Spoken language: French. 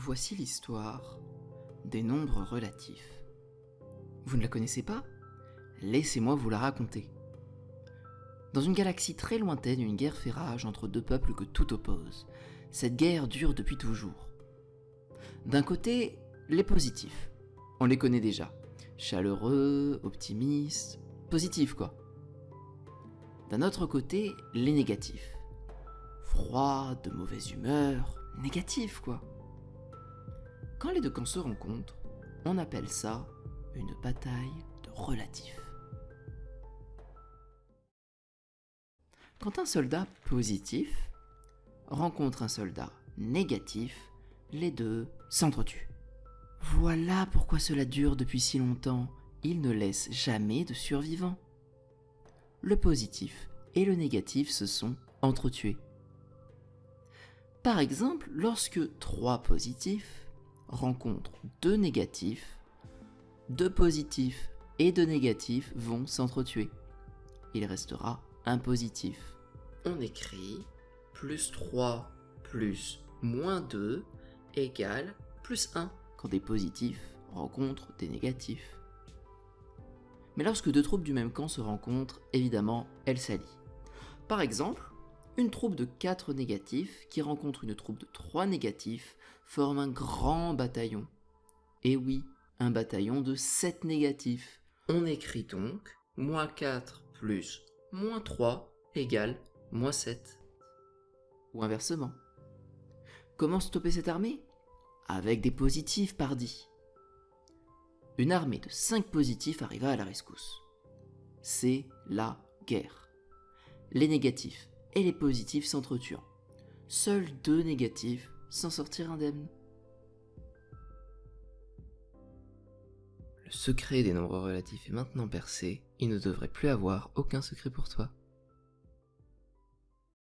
Voici l'histoire des nombres relatifs. Vous ne la connaissez pas? Laissez-moi vous la raconter. Dans une galaxie très lointaine, une guerre fait rage entre deux peuples que tout oppose. Cette guerre dure depuis toujours. D'un côté, les positifs. On les connaît déjà. Chaleureux, optimistes, positifs quoi. D'un autre côté, les négatifs. Froids, de mauvaise humeur, négatifs quoi. Quand les deux camps se rencontrent, on appelle ça une bataille de relatifs. Quand un soldat positif rencontre un soldat négatif, les deux s'entretuent. Voilà pourquoi cela dure depuis si longtemps. Il ne laisse jamais de survivants. Le positif et le négatif se sont entretués. Par exemple, lorsque trois positifs rencontrent deux négatifs, deux positifs et deux négatifs vont s'entretuer. Il restera un positif. On écrit plus 3 plus moins 2 égale plus 1 quand des positifs rencontrent des négatifs. Mais lorsque deux troupes du même camp se rencontrent, évidemment, elles s'allient. Par exemple, une troupe de 4 négatifs qui rencontre une troupe de 3 négatifs forme un grand bataillon. Et oui, un bataillon de 7 négatifs. On écrit donc moins 4 plus moins 3 égale moins 7. Ou inversement. Comment stopper cette armée? Avec des positifs, pardi. Une armée de 5 positifs arriva à la rescousse. C'est la guerre. Les négatifs et les positifs s'entretuant. Seuls deux négatifs s'en sortirent indemnes. Le secret des nombres relatifs est maintenant percé, il ne devrait plus avoir aucun secret pour toi.